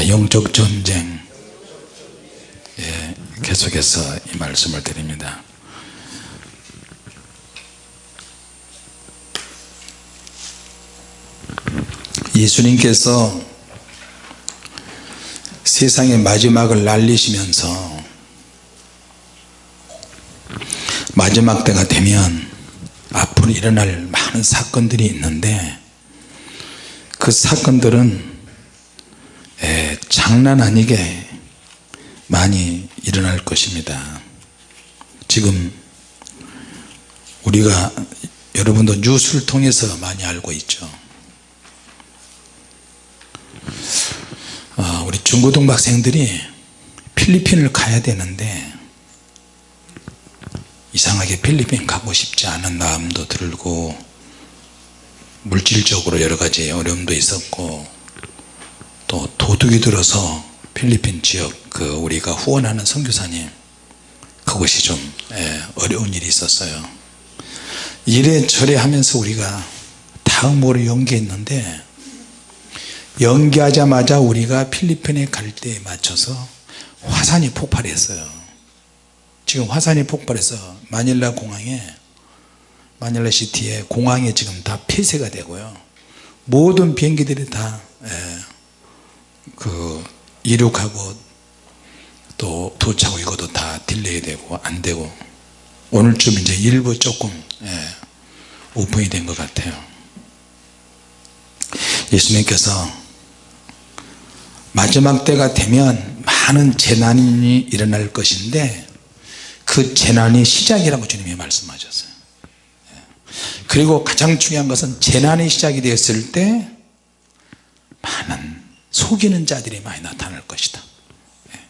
자 영적 전쟁. 예, 계속해서 이 말씀을 드립니다. 예수님께서 세상의 마지막을 날리시면서 마지막 때가 되면 앞으로 일어날 많은 사건들이 있는데 그 사건들은 에, 장난 아니게 많이 일어날 것입니다. 지금 우리가 여러분도 뉴스를 통해서 많이 알고 있죠. 어, 우리 중고등 학생들이 필리핀을 가야 되는데 이상하게 필리핀 가고 싶지 않은 마음도 들고 물질적으로 여러가지 어려움도 있었고 또 도둑이 들어서 필리핀 지역 그 우리가 후원하는 선교사님 그것이 좀 예, 어려운 일이 있었어요. 이래저래 하면서 우리가 다음으로 연기했는데 연기하자마자 우리가 필리핀에 갈 때에 맞춰서 화산이 폭발했어요. 지금 화산이 폭발해서 마닐라 공항에 마닐라 city에 공항에 지금 다 폐쇄가 되고요. 모든 비행기들이 다 그 예, 이륙하고 또 도착하고 이것도 다 delay 되고 안 되고 오늘쯤 이제 일부 조금 예, 오픈이 된 것 같아요 예수님께서 마지막 때가 되면 많은 재난이 일어날 것인데 그 재난이 시작이라고 주님이 말씀하셨어요 예. 그리고 가장 중요한 것은 재난이 시작이 되었을 때 많은 속이는 자들이 많이 나타날 것이다. 예.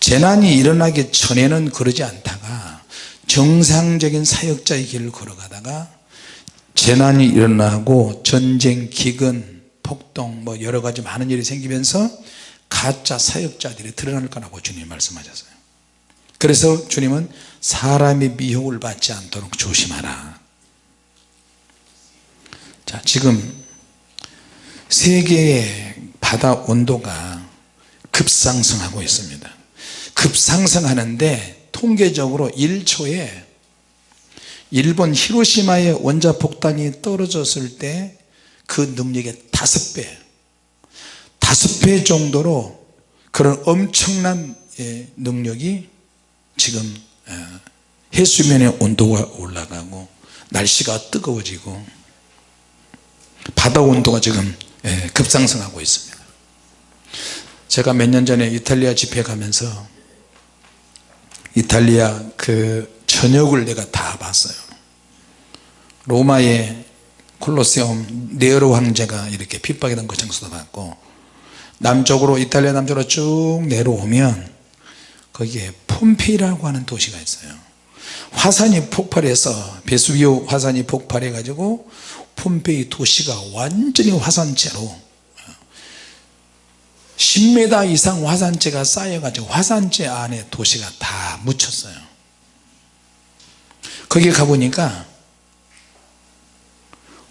재난이 일어나기 전에는 그러지 않다가 정상적인 사역자의 길을 걸어가다가 재난이 일어나고 전쟁, 기근, 폭동 뭐 여러가지 많은 일이 생기면서 가짜 사역자들이 드러날 거라고 주님이 말씀하셨어요. 그래서 주님은 사람의 미혹을 받지 않도록 조심하라. 자 지금 세계의 바다 온도가 급상승하고 있습니다. 급상승하는데 통계적으로 1초에 일본 히로시마의 원자폭탄이 떨어졌을 때 그 능력의 다섯 배 다섯 배 정도로 그런 엄청난 예, 능력이 지금 예, 해수면의 온도가 올라가고 날씨가 뜨거워지고 바다 온도가 지금 예, 급상승하고 있습니다 제가 몇 년 전에 이탈리아 집회 가면서 이탈리아 그 전역을 내가 다 봤어요. 로마의 콜로세움 네로 황제가 이렇게 핍박이던 그 장소도 봤고 남쪽으로 이탈리아 남쪽으로 쭉 내려오면 거기에 폼페이라고 하는 도시가 있어요. 화산이 폭발해서 베수비오 화산이 폭발해 가지고 폼페이 도시가 완전히 화산재로 10m 이상 화산재가 쌓여 가지고 화산재 안에 도시가 다 묻혔어요. 거기 가보니까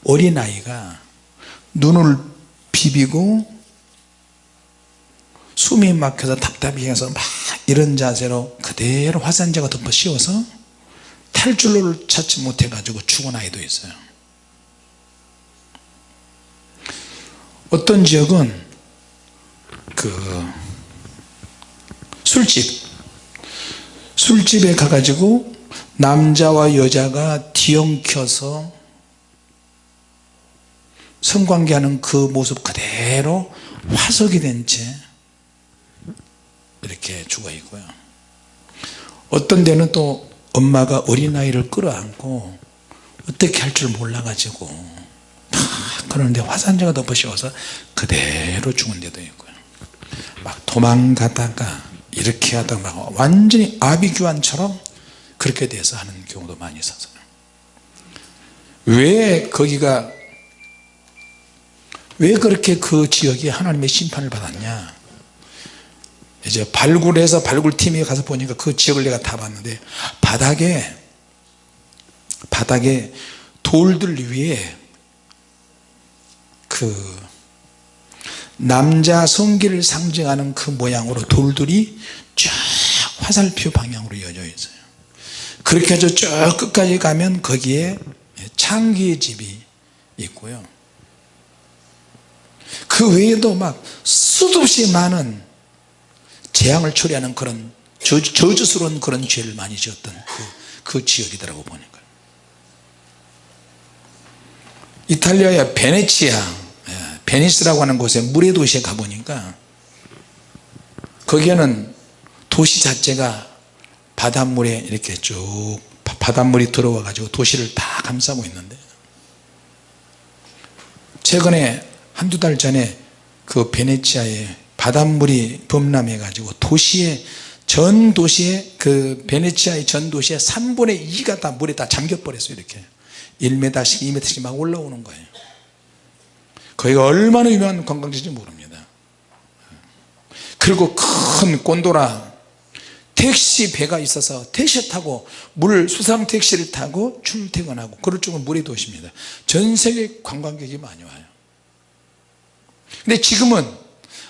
어린아이가 눈을 비비고 숨이 막혀서 답답해 해서 막 이런 자세로 그대로 화산재가 덮어 씌워서 탈출로를 찾지 못해 가지고 죽은 아이도 있어요. 어떤 지역은 그 술집. 술집에 가가지고 남자와 여자가 뒤엉켜서 성관계하는 그 모습 그대로 화석이 된 채 이렇게 죽어 있고요. 어떤 데는 또 엄마가 어린아이를 끌어안고 어떻게 할 줄 몰라 가지고 다 그러는데 화산재가 덮어씌워서 그대로 죽은 데도 있고요 막 도망가다가 이렇게 하다가 막 완전히 아비규환처럼 그렇게 돼서 하는 경우도 많이 있어서요 왜 거기가 왜 그렇게 그 지역이 하나님의 심판을 받았냐? 이제 발굴해서 발굴팀이 가서 보니까 그 지역을 내가 다 봤는데 바닥에 바닥에 돌들 위에 그 남자 성기를 상징하는 그 모양으로 돌들이 쫙 화살표 방향으로 이어져 있어요. 그렇게 해서 쭉 끝까지 가면 거기에 창기의 집이 있고요. 그 외에도 막 수도 없이 많은 재앙을 초래하는 그런 저주, 저주스러운 그런 죄를 많이 지었던 그, 그 지역이더라고 보니까. 이탈리아의 베네치아 예, 베니스라고 하는 곳에 물의 도시에 가보니까 거기에는 도시 자체가 바닷물에 이렇게 쭉 바닷물이 들어와 가지고 도시를 다 감싸고 있는데 최근에 한두 달 전에 그 베네치아에 바닷물이 범람해 가지고 도시에 전 도시에 그 베네치아의 전 도시의 3분의 2가 다 물에 다 잠겨 버렸어요 이렇게 1m씩 2m씩 막 올라오는 거예요 거기가 얼마나 유명한 관광지인지 모릅니다. 그리고 큰 곤도라 택시 배가 있어서 택시 타고 물 수상 택시를 타고 출퇴근하고 그럴 정도 물의 도시입니다. 전 세계 관광객이 많이 와요. 근데 지금은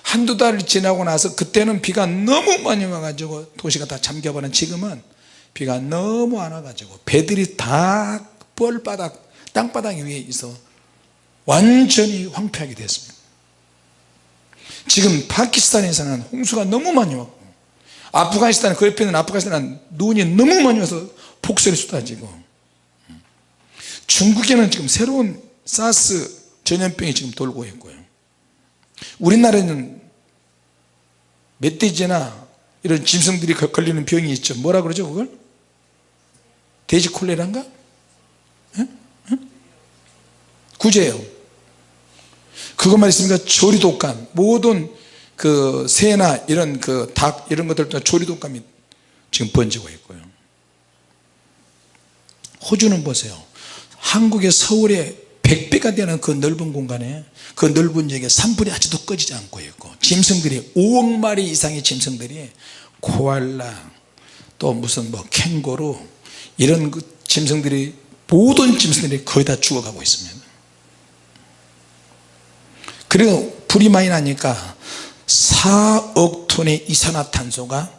한두 달 지나고 나서 그때는 비가 너무 많이 와가지고 도시가 다 잠겨버린 지금은 비가 너무 안 와가지고 배들이 다 뻘바닥 땅바닥 위에 있어 완전히 황폐하게 됐습니다. 지금 파키스탄에서는 홍수가 너무 많이 왔고 아프가니스탄 그 옆에 있는 아프가니스탄은 눈이 너무 많이 와서 폭설이 쏟아지고 중국에는 지금 새로운 사스 전염병이 지금 돌고 있고요. 우리나라에는 멧돼지나 이런 짐승들이 걸리는 병이 있죠. 뭐라 그러죠 그걸? 돼지 콜레라인가? 구제요 그것만 있으니까 조리독감. 모든 그 새나 이런 그 닭 이런 것들도 조리독감이 지금 번지고 있고요. 호주는 보세요. 한국의 서울의 100배가 되는 그 넓은 공간에 그 넓은 지역에 산불이 아직도 꺼지지 않고 있고 짐승들이 5억 마리 이상의 짐승들이 코알라 또 무슨 뭐 캥거루 이런 그 짐승들이 모든 짐승들이 거의 다 죽어가고 있습니다 그리고 불이 많이 나니까 4억 톤의 이산화탄소가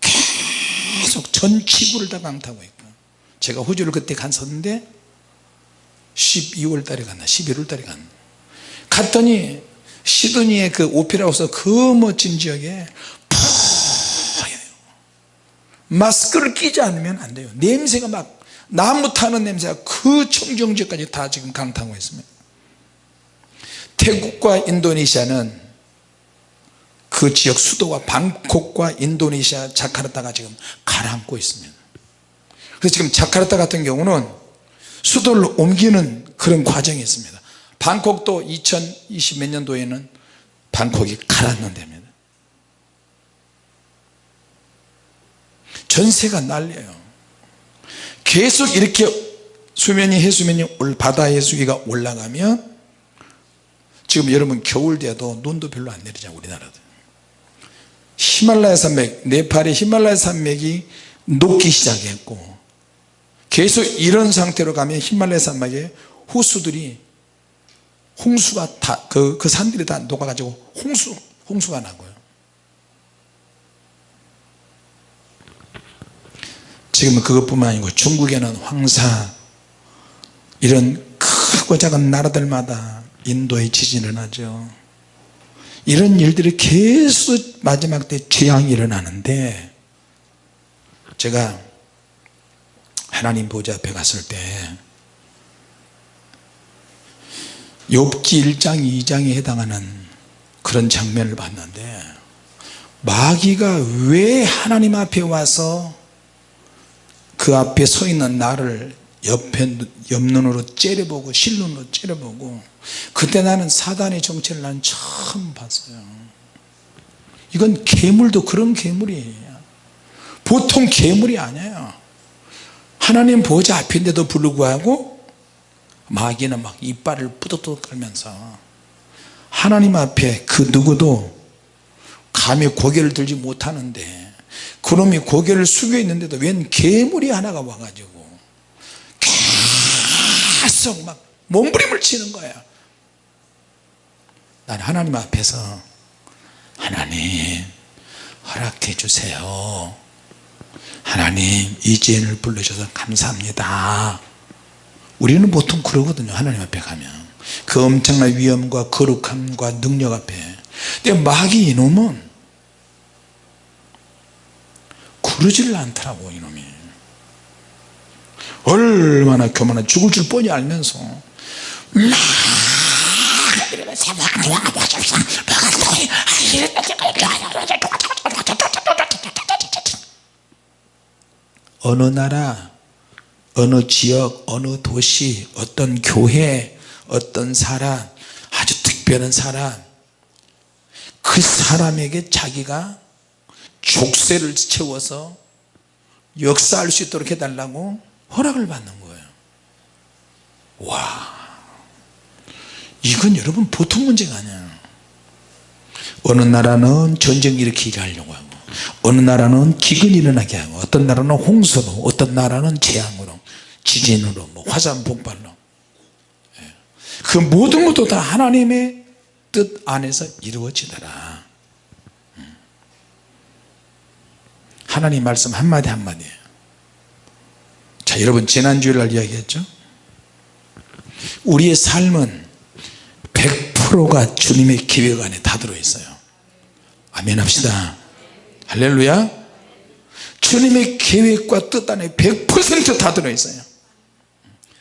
계속 전 지구를 다 강타하고 있고 제가 호주를 그때 갔었는데 12월 달에 갔나 11월 달에 갔나. 갔더니 시드니의 그 오페라하우스 그 멋진 지역에 마스크를 끼지 않으면 안 돼요. 냄새가 막 나무 타는 냄새가 그 청정지역까지 다 지금 강타하고 있습니다 태국과 인도네시아는 그 지역 수도와 방콕과 인도네시아 자카르타가 지금 가라앉고 있습니다. 그래서 지금 자카르타 같은 경우는 수도를 옮기는 그런 과정이 있습니다. 방콕도 2020 몇 년도에는 방콕이 가라앉는답니다. 전세가 난리예요. 계속 이렇게 수면이 해수면이 바다 해수위가 올라가면 지금 여러분 겨울 돼도 눈도 별로 안 내리잖아요 우리나라도. 히말라야 산맥 네팔의 히말라야 산맥이 녹기 시작했고 계속 이런 상태로 가면 히말라야 산맥에 호수들이 홍수가 다그 그 산들이 다 녹아 가지고 홍수 홍수가 나고요. 지금은 그것뿐만 아니고 중국에는 황사 이런 크고 작은 나라들마다 인도에 지진이 일어나죠 이런 일들이 계속 마지막 때 재앙이 일어나는데 제가 하나님 보좌 앞에 갔을 때 욥기 1장 2장에 해당하는 그런 장면을 봤는데 마귀가 왜 하나님 앞에 와서 그 앞에 서 있는 나를 옆에 옆눈으로 째려보고 실눈으로 째려보고 그때 나는 사단의 정체를 난 처음 봤어요. 이건 괴물도 그런 괴물이에요. 보통 괴물이 아니에요. 하나님 보좌 앞인데도 불구하고 마귀는 막 이빨을 뿌덕뿌덕 떨면서 하나님 앞에 그 누구도 감히 고개를 들지 못하는데 그놈이 고개를 숙여 있는데도 웬 괴물이 하나가 와가지고 계속 막 몸부림을 치는 거야. 난 하나님 앞에서 하나님 허락해 주세요. 하나님 이지엔을 불러주셔서 감사합니다. 우리는 보통 그러거든요 하나님 앞에 가면. 그 엄청난 위엄과 거룩함과 능력 앞에. 근데 마귀 이놈은 그러지를 않더라고 이놈이 얼마나 교만한 죽을 줄 뻔히 알면서. 어느 나라 어느 지역 어느 도시 어떤 교회 어떤 사람 아주 특별한 사람. 그 사람에게 자기가 족쇄를 채워서 역사할 수 있도록 해달라고 허락을 받는 거예요. 와. 이건 여러분 보통 문제가 아니야 어느 나라는 전쟁 일으키게 하려고 하고 어느 나라는 기근이 일어나게 하고 어떤 나라는 홍수로 어떤 나라는 재앙으로 지진으로 뭐 화산 폭발로. 예. 그 모든 것도 다 하나님의 뜻 안에서 이루어지더라. 음. 하나님 말씀 한마디 한마디 자 여러분 지난주일 날 이야기했죠? 우리의 삶은 100%가 주님의 계획 안에 다 들어있어요. 아멘 합시다. 할렐루야. 주님의 계획과 뜻 안에 100%다 들어있어요.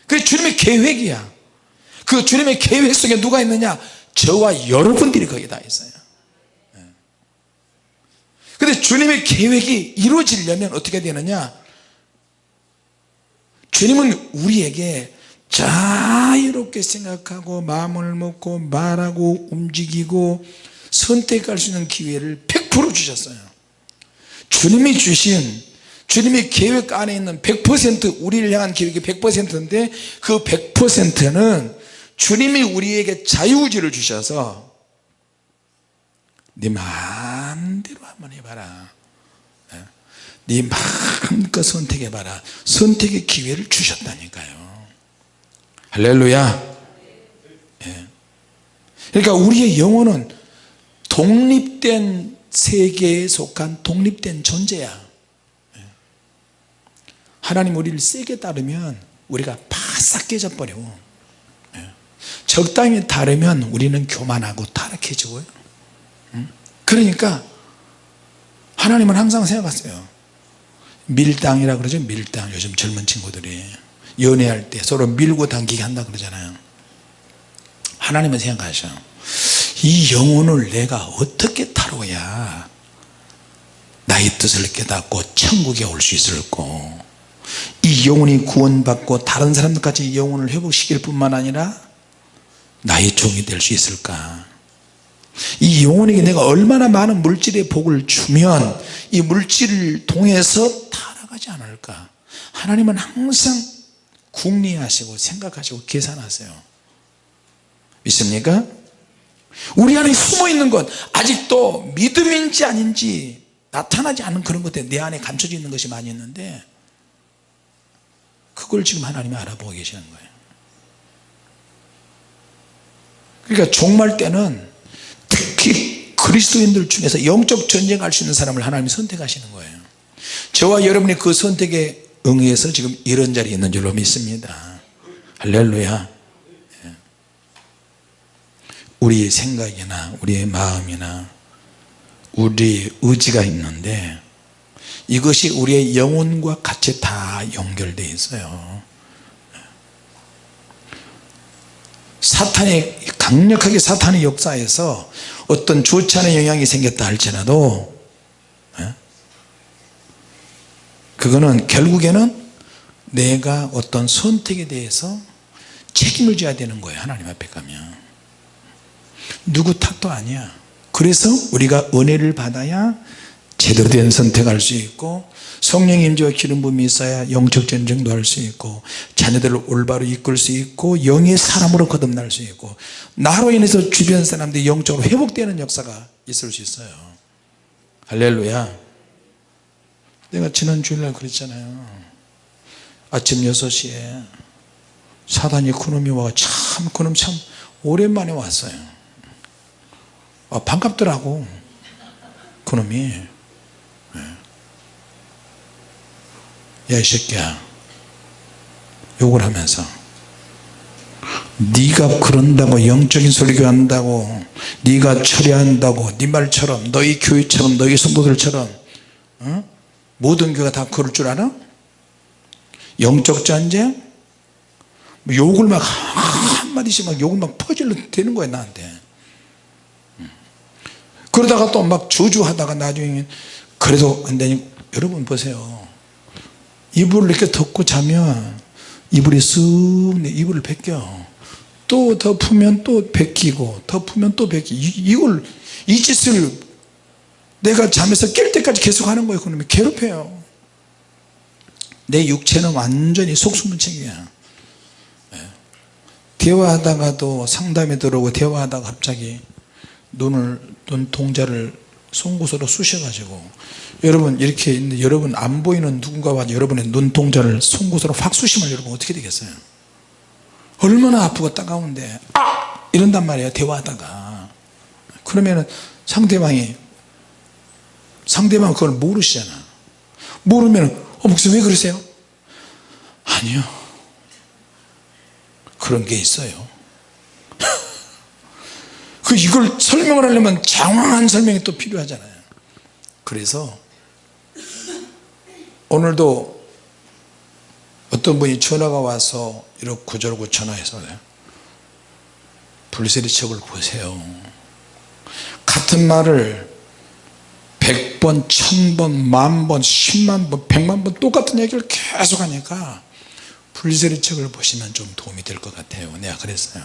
그게 주님의 계획이야. 그 주님의 계획 속에 누가 있느냐? 저와 여러분들이 거기 다 있어요. 근데 주님의 계획이 이루어지려면 어떻게 되느냐 주님은 우리에게 자유롭게 생각하고 마음을 먹고 말하고 움직이고 선택할 수 있는 기회를 100% 주셨어요 주님이 주신 주님의 계획 안에 있는 100% 우리를 향한 계획이 100%인데 그 100%는 주님이 우리에게 자유의지를 주셔서 네 마음대로 한번 해봐라 예? 네 마음껏 선택해봐라. 선택의 기회를 주셨다니까요. 할렐루야. 예. 그러니까 우리의 영혼은 독립된 세계에 속한 독립된 존재야. 예. 하나님 우리를 세게 따르면 우리가 바싹 깨져버리고 예. 적당히 다르면 우리는 교만하고 타락해지고요. 그러니까 하나님은 항상 생각하세요 밀당이라 그러죠? 밀당. 요즘 젊은 친구들이. 연애할 때 서로 밀고 당기게 한다 그러잖아요. 하나님은 생각하셔. 이 영혼을 내가 어떻게 다뤄야? 나의 뜻을 깨닫고 천국에 올 수 있을까? 이 영혼이 구원받고 다른 사람들까지 영혼을 회복시킬 뿐만 아니라 나의 종이 될 수 있을까 이 영혼에게 내가 얼마나 많은 물질의 복을 주면 이 물질을 통해서 타락하지 않을까? 하나님은 항상 궁리하시고 생각하시고 계산하세요. 믿습니까? 우리 안에 숨어있는 것 아직도 믿음인지 아닌지 나타나지 않은 그런 것들 내 안에 감춰져 있는 것이 많이 있는데 그걸 지금 하나님이 알아보고 계시는 거예요. 그러니까 종말 때는 특히 그리스도인들 중에서 영적 전쟁할 수 있는 사람을 하나님이 선택하시는 거예요. 저와 여러분이 그 선택에 응해서 지금 이런 자리에 있는 줄로 믿습니다. 할렐루야. 예. 우리의 생각이나 우리의 마음이나 우리의 의지가 있는데 이것이 우리의 영혼과 같이 다 연결되어 있어요 사탄의 강력하게 사탄의 역사에서 어떤 좋지 않은 영향이 생겼다 할지라도 예? 그거는 결국에는 내가 어떤 선택에 대해서 책임을 져야 되는 거예요 하나님 앞에 가면 누구 탓도 아니야 그래서 우리가 은혜를 받아야 제대로 된 선택할 수 있고 성령의 임재와 기름 부음이 있어야 영적 전쟁도 할 수 있고 자녀들을 올바로 이끌 수 있고 영의 사람으로 거듭날 수 있고 나로 인해서 주변 사람들이 영적으로 회복되는 역사가 있을 수 있어요. 할렐루야. 내가 지난 주일날 그랬잖아요. 아침 6시에 사단이 그놈이 와참 그놈 참 오랜만에 왔어요. 어, 반갑더라고 그놈이 야 이 새끼야 욕을 하면서 네가 그런다고 영적인 설교 한다고 네가 처리한다고 네 말처럼 너희 교회처럼 너희 성도들처럼 어? 모든 교회가 다 그럴 줄 알아? 영적 전쟁? 뭐 욕을 막 한마디씩 막 욕을 막 퍼질러 대는 거야 나한테 음. 그러다가 또 막 저주하다가 나중에 그래도 안 되니 여러분 보세요 이불을 이렇게 덮고 자면 이불이 쓱 이불을 벗겨. 또 덮으면 또 벗기고 덮으면 또 벗기. 이걸 이 짓을 내가 잠에서 깰 때까지 계속 하는 거예요 그러면 괴롭혀요. 내 육체는 완전히 속수무책이야. 예. 대화하다가도 상담에 들어오고 대화하다가 갑자기 눈을 눈 동자를 송곳으로 쑤셔가지고 여러분 이렇게 있는데 여러분 안 보이는 누군가와 여러분의 눈동자를 송곳으로 확 쑤시면 여러분 어떻게 되겠어요? 얼마나 아프고 따가운데 아! 이런단 말이에요 대화하다가. 그러면 상대방이 상대방 그걸 모르시잖아. 모르면 어 목사님 왜 그러세요? 아니요. 그런 게 있어요 그 이걸 설명을 하려면 장황한 설명이 또 필요하잖아요. 그래서 오늘도 어떤 분이 전화가 와서 이렇게 저러고 전화해서 불세리 척을 보세요. 같은 말을 100번, 1000번, 만번, 10만번, 100만번 똑같은 얘기를 계속 하니까 불세리 척을 보시면 좀 도움이 될 것 같아요. 내가 그랬어요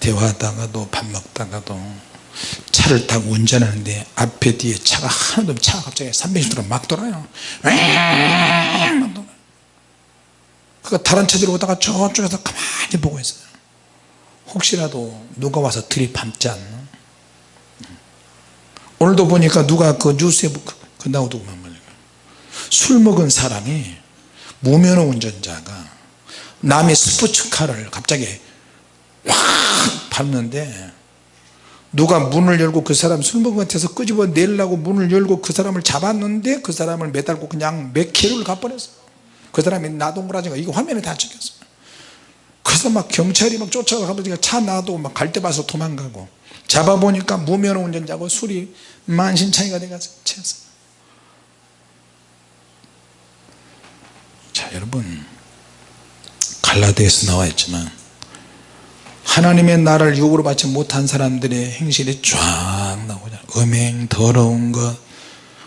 대화하다가도 밥 먹다가도 차를 타고 운전하는데 앞에 뒤에 차가 하나도 없 차가 갑자기 360도로 막 돌아요. 막 돌아요. 그 다른 차 들어오다가 저쪽에서 가만히 보고 있어요. 혹시라도 누가 와서 들이밟지 않나? 오늘도 보니까 누가 그 뉴스에 그 나오더구만 술 먹은 사람이 무면허 운전자가 남의 스포츠카를 갑자기 확 밟는데 누가 문을 열고 그 사람 같아서 끄집어 내려고 문을 열고 그 사람을 잡았는데 그 사람을 매달고 그냥 몇 킬로를 가버렸어. 그 사람이 나동그라지가 이거 화면에 다 찍혔어요 그래서 막 경찰이 막 쫓아가서 차 놔두고 막갈때 봐서 도망가고 잡아보니까 무면허 운전자고 술이 만신창이가 돼가지고 채웠어요 자 여러분. 갈라디아에서 나와 있지만 하나님의 나라를 유혹으로 받지 못한 사람들의 행실이 쫙 나오잖아요 음행 더러운 것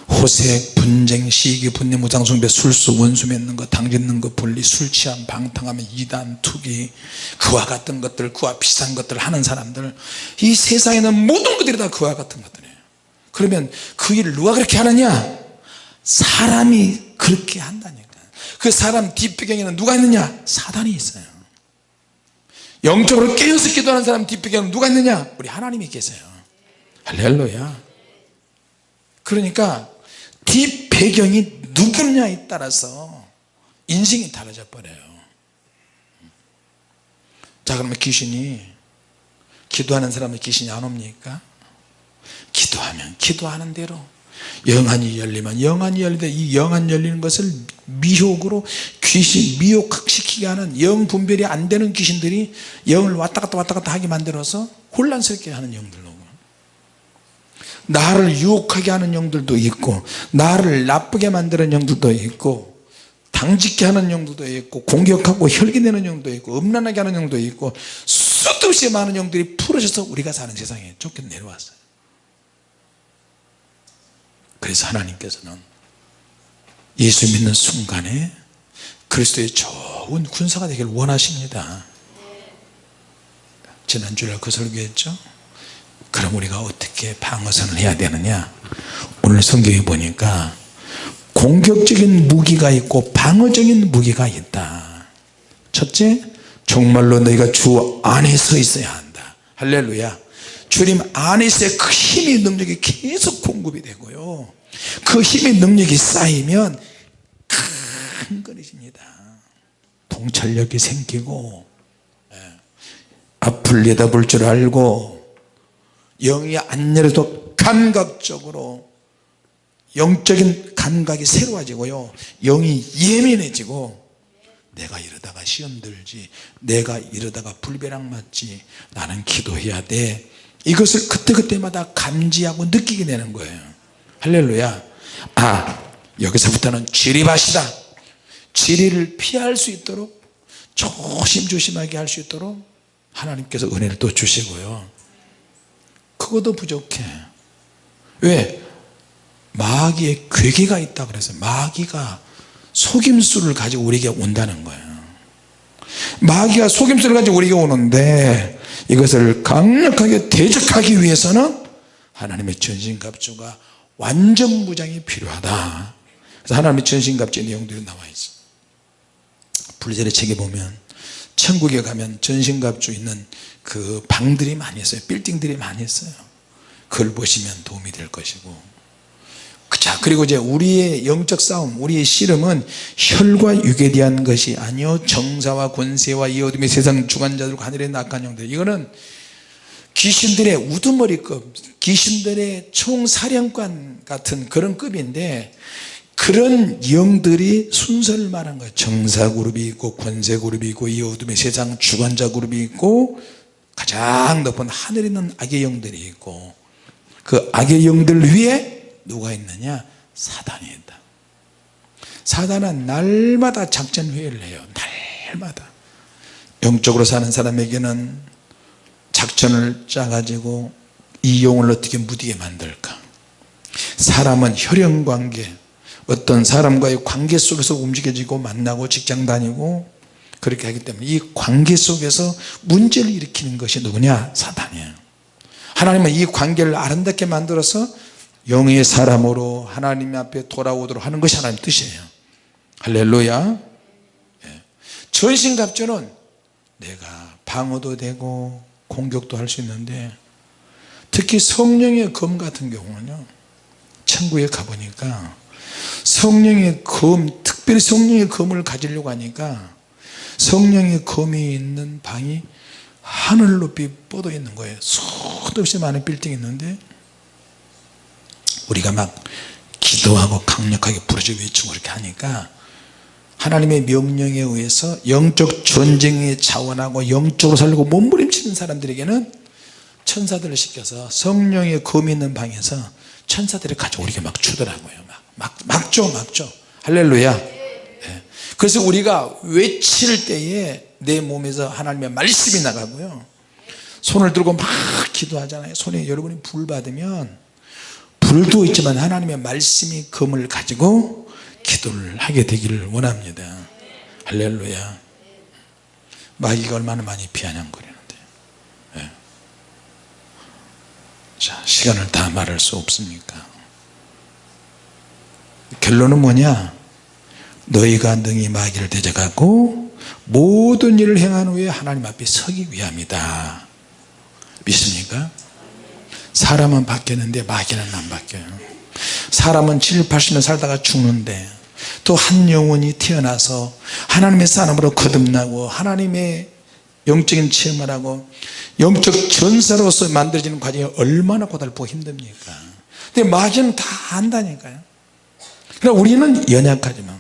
호색 분쟁 시기 분내 무장숭배 술수 원수 맺는 것 당짓는 것 분리 술 취함 방탕하면 이단 투기 그와 같은 것들 그와 비슷한 것들 하는 사람들 이 세상에는 모든 것들이 다 그와 같은 것들이에요. 그러면 그 일을 누가 그렇게 하느냐? 사람이 그렇게 한다니까. 그 사람 뒷배경에는 누가 있느냐? 사단이 있어요 영적으로 깨어서 기도하는 사람 뒷배경에는 누가 있느냐? 우리 하나님이 계세요. 할렐루야. 그러니까 뒷배경이 누구냐에 따라서 인생이 달라져 버려요. 자 그러면 귀신이 기도하는 사람은 귀신이 안 옵니까? 기도하면 기도하는 대로 영안이 열리면 영안이 열리되 이 영안 열리는 것을 미혹으로 귀신 미혹시키게 하는 영 분별이 안 되는 귀신들이 영을 왔다 갔다 왔다 갔다 하게 만들어서 혼란스럽게 하는 영들로 나를 유혹하게 하는 영들도 있고 나를 나쁘게 만드는 영들도 있고 당짓게 하는 영들도 있고 공격하고 혈기내는 영도 있고 음란하게 하는 영도 있고 수도 없이 많은 영들이 풀어져서 우리가 사는 세상에 쫓겨 내려왔어요 그래서 하나님께서는 예수 믿는 순간에 그리스도의 좋은 군사가 되길 원하십니다. 지난주에 그 설교했죠? 그럼 우리가 어떻게 방어선을 해야 되느냐? 오늘 성경에 보니까 공격적인 무기가 있고 방어적인 무기가 있다. 첫째 정말로 너희가 주 안에 서 있어야 한다. 할렐루야. 주님 안에서의 그 힘의 능력이 계속 공급이 되고요 그 힘의 능력이 쌓이면 큰 거리집니다. 통찰력이 생기고 예, 앞을 내다볼 줄 알고 영이 안 열려도 감각적으로 영적인 감각이 새로워지고요. 영이 예민해지고 내가 이러다가 시험 들지 내가 이러다가 불벼락 맞지 나는 기도해야 돼. 이것을 그때그때마다 감지하고 느끼게 되는 거예요 할렐루야. 아 여기서부터는 지리밭이다. 지리를 피할 수 있도록 조심조심하게 할 수 있도록 하나님께서 은혜를 또 주시고요. 그것도 부족해. 왜? 마귀의 괴계가 있다 그래서 마귀가 속임수를 가지고 우리에게 온다는 거예요. 마귀가 속임수를 가지고 우리에게 오는데 이것을 강력하게 대적하기 위해서는 하나님의 전신갑주가 완전 무장이 필요하다. 그래서 하나님의 전신갑주의 내용들이 나와 있어. 불제의 책에 보면 천국에 가면 전신갑주 있는 그 방들이 많이 있어요. 빌딩들이 많이 있어요. 그걸 보시면 도움이 될 것이고. 자 그리고 이제 우리의 영적 싸움 우리의 씨름은 혈과 육에 대한 것이 아니요 정사와 권세와 이 어둠의 세상 주관자들과 하늘의 낙한 영들. 이거는 귀신들의 우두머리급 귀신들의 총사령관 같은 그런 급인데 그런 영들이 순서를 말한 거예요. 정사 그룹이 있고 권세 그룹이 있고 이 어둠의 세상 주관자 그룹이 있고 가장 높은 하늘에 있는 악의 영들이 있고 그 악의 영들 위에 누가 있느냐? 사단이 있다. 사단은 날마다 작전 회의를 해요. 날마다. 영적으로 사는 사람에게는 작전을 짜가지고 이 영을 어떻게 무디게 만들까? 사람은 혈연관계 어떤 사람과의 관계 속에서 움직여지고 만나고 직장 다니고 그렇게 하기 때문에 이 관계 속에서 문제를 일으키는 것이 누구냐? 사단이에요. 하나님은 이 관계를 아름답게 만들어서 영의 사람으로 하나님 앞에 돌아오도록 하는 것이 하나님 뜻이에요. 할렐루야. 예. 전신갑주는 내가 방어도 되고 공격도 할 수 있는데 특히 성령의 검 같은 경우는요 천국에 가보니까 성령의 검 특별히 성령의 검을 가지려고 하니까 성령의 검이 있는 방이 하늘 높이 뻗어 있는 거예요. 수도 없이 많은 빌딩이 있는데 우리가 막 기도하고 강력하게 부르짖어 외치고 그렇게 하니까 하나님의 명령에 의해서 영적 전쟁에 자원하고 영적으로 살고 몸부림치는 사람들에게는 천사들을 시켜서 성령의 검이 있는 방에서 천사들이 우리에게 막 주더라고요. 막, 막, 막죠 막죠 할렐루야. 네. 그래서 우리가 외칠 때에 내 몸에서 하나님의 말씀이 나가고요. 손을 들고 막 기도하잖아요. 손에 여러분이 불 받으면 불도 있지만 하나님의 말씀이 검을 가지고 기도를 하게 되기를 원합니다. 할렐루야. 마귀가 얼마나 많이 비아냥거리는데. 네. 자 시간을 다 말할 수 없습니까? 결론은 뭐냐? 너희가 능히 마귀를 대적하고 모든 일을 행한 후에 하나님 앞에 서기 위함이다. 믿습니까? 사람은 바뀌었는데 마귀는 안 바뀌어요 사람은 7, 80년 살다가 죽는데 또 한 영혼이 태어나서 하나님의 사람으로 거듭나고 하나님의 영적인 체험을 하고 영적 전사로서 만들어지는 과정이 얼마나 고달프고 힘듭니까? 근데 마귀는 다 안다니까요. 그러나 우리는 연약하지만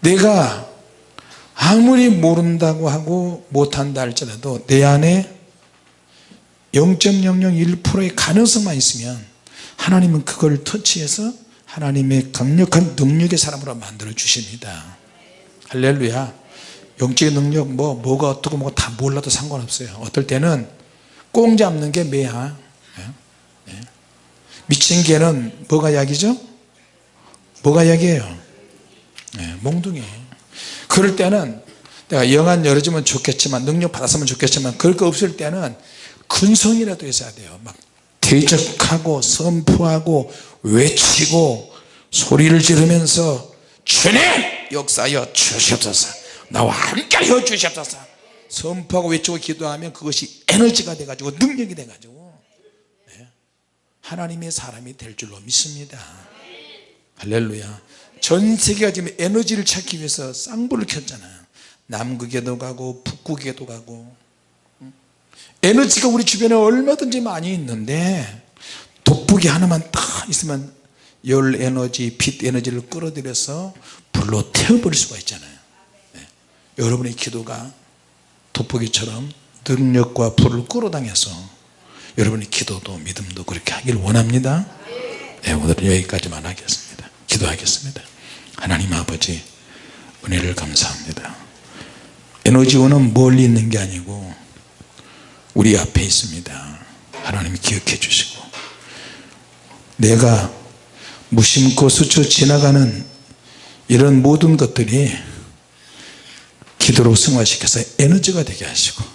내가 아무리 모른다고 하고 못한다 할지라도 내 안에 0.001%의 가능성만 있으면 하나님은 그걸 터치해서 하나님의 강력한 능력의 사람으로 만들어 주십니다 할렐루야 영적인 능력 뭐 뭐가 어떻고 뭐가 다 몰라도 상관없어요 어떨 때는 꽁 잡는 게 매야 예? 예? 미친 개는 뭐가 약이죠? 뭐가 약이에요? 예, 몽둥이 그럴 때는 내가 영안 열어주면 좋겠지만 능력 받았으면 좋겠지만 그럴 거 없을 때는 근성이라도 있어야 돼요 막 대적하고 선포하고 외치고 소리를 지르면서 주님 역사여 주시옵소서. 나와 함께 하여 주시옵소서. 선포하고 외치고 기도하면 그것이 에너지가 돼 가지고 능력이 돼 가지고. 네. 하나님의 사람이 될 줄로 믿습니다. 할렐루야. 전 세계가 지금 에너지를 찾기 위해서 쌍불을 켰잖아요. 남극에도 가고 북극에도 가고 에너지가 우리 주변에 얼마든지 많이 있는데 돋보기 하나만 딱 있으면 열 에너지 빛 에너지를 끌어들여서 불로 태워버릴 수가 있잖아요. 네. 여러분의 기도가 돋보기처럼 능력과 불을 끌어당겨서 여러분의 기도도 믿음도 그렇게 하길 원합니다. 네, 오늘은 여기까지만 하겠습니다. 기도하겠습니다. 하나님 아버지 은혜를 감사합니다. 에너지원은 멀리 있는 게 아니고 우리 앞에 있습니다. 하나님 기억해 주시고. 내가 무심코 스쳐 지나가는 이런 모든 것들이 기도로 승화시켜서 에너지가 되게 하시고